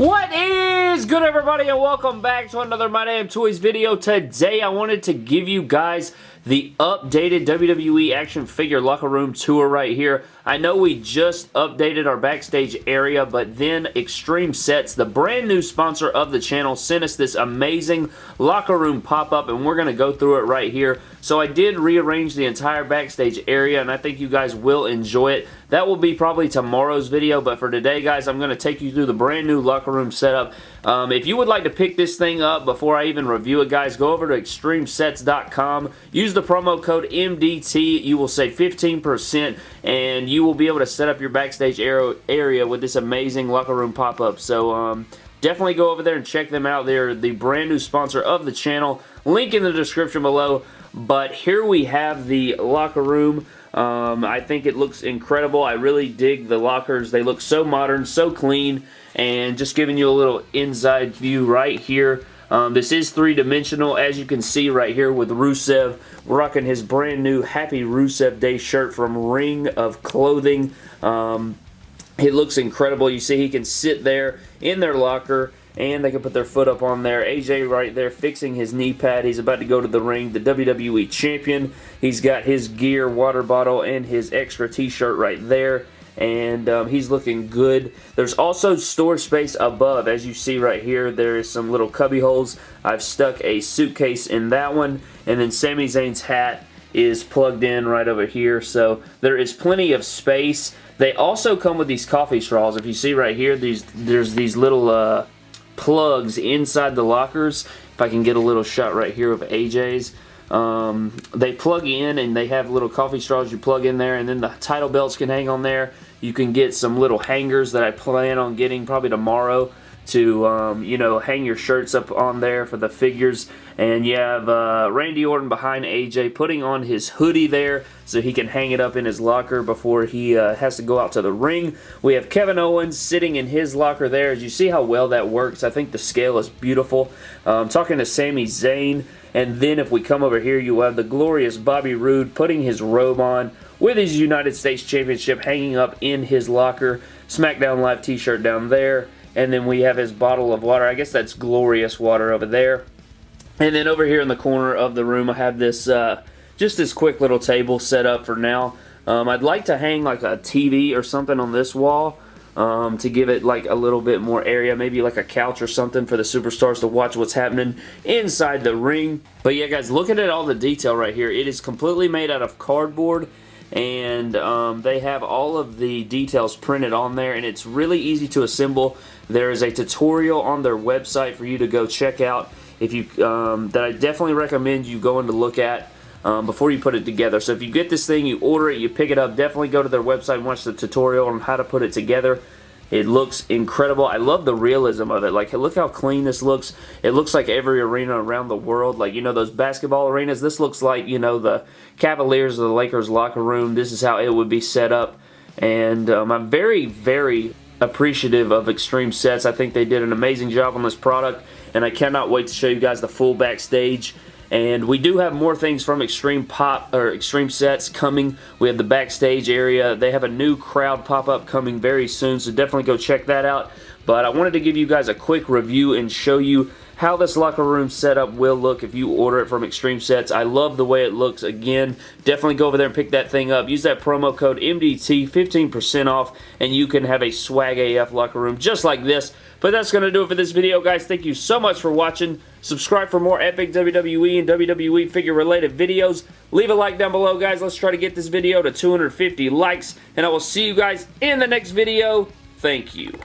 What is good everybody and welcome back to another My Damn Toys video. Today I wanted to give you guys the updated WWE action figure locker room tour right here. I know we just updated our backstage area, but then Extreme Sets, the brand new sponsor of the channel, sent us this amazing locker room pop-up, and we're going to go through it right here. So I did rearrange the entire backstage area, and I think you guys will enjoy it. That will be probably tomorrow's video, but for today, guys, I'm going to take you through the brand new locker room setup. Um, if you would like to pick this thing up before I even review it, guys, go over to extremesets.com. Use the promo code MDT. You will save 15%, and you will be able to set up your backstage area with this amazing locker room pop-up. So, um, definitely go over there and check them out. They're the brand new sponsor of the channel. Link in the description below. But here we have the locker room. Um, I think it looks incredible. I really dig the lockers. They look so modern, so clean, and just giving you a little inside view right here. Um, this is three-dimensional, as you can see right here with Rusev rocking his brand new Happy Rusev Day shirt from Ring of Clothing. Um, it looks incredible. You see he can sit there in their locker and they can put their foot up on there. AJ right there fixing his knee pad. He's about to go to the ring. The WWE Champion. He's got his gear, water bottle, and his extra t-shirt right there. And um, he's looking good. There's also storage space above. As you see right here, there is some little cubby holes. I've stuck a suitcase in that one. And then Sami Zayn's hat is plugged in right over here. So there is plenty of space. They also come with these coffee straws. If you see right here, these there's these little uh, plugs inside the lockers. If I can get a little shot right here of AJ's. Um, they plug in and they have little coffee straws you plug in there and then the title belts can hang on there. You can get some little hangers that I plan on getting probably tomorrow to, um, you know, hang your shirts up on there for the figures. And you have uh, Randy Orton behind AJ putting on his hoodie there so he can hang it up in his locker before he uh, has to go out to the ring. We have Kevin Owens sitting in his locker there. As you see how well that works, I think the scale is beautiful. Um, talking to Sami Zayn. And then if we come over here, you have the glorious Bobby Roode putting his robe on with his United States Championship hanging up in his locker. SmackDown Live t-shirt down there. And then we have his bottle of water. I guess that's glorious water over there. And then over here in the corner of the room, I have this, uh, just this quick little table set up for now. Um, I'd like to hang like a TV or something on this wall um, to give it like a little bit more area, maybe like a couch or something for the superstars to watch what's happening inside the ring. But yeah, guys, look at all the detail right here. It is completely made out of cardboard and um, they have all of the details printed on there and it's really easy to assemble. There is a tutorial on their website for you to go check out if you um, that I definitely recommend you going to look at um, before you put it together. So if you get this thing, you order it, you pick it up, definitely go to their website and watch the tutorial on how to put it together. It looks incredible. I love the realism of it. Like, look how clean this looks. It looks like every arena around the world. Like, you know, those basketball arenas. This looks like, you know, the Cavaliers or the Lakers locker room. This is how it would be set up. And um, I'm very, very appreciative of Extreme Sets. I think they did an amazing job on this product. And I cannot wait to show you guys the full backstage and we do have more things from Extreme Pop or Extreme Sets coming. We have the backstage area. They have a new crowd pop-up coming very soon, so definitely go check that out. But I wanted to give you guys a quick review and show you how this locker room setup will look if you order it from Extreme Sets. I love the way it looks. Again, definitely go over there and pick that thing up. Use that promo code MDT, 15% off, and you can have a swag AF locker room just like this. But that's going to do it for this video, guys. Thank you so much for watching. Subscribe for more epic WWE and WWE figure-related videos. Leave a like down below, guys. Let's try to get this video to 250 likes, and I will see you guys in the next video. Thank you.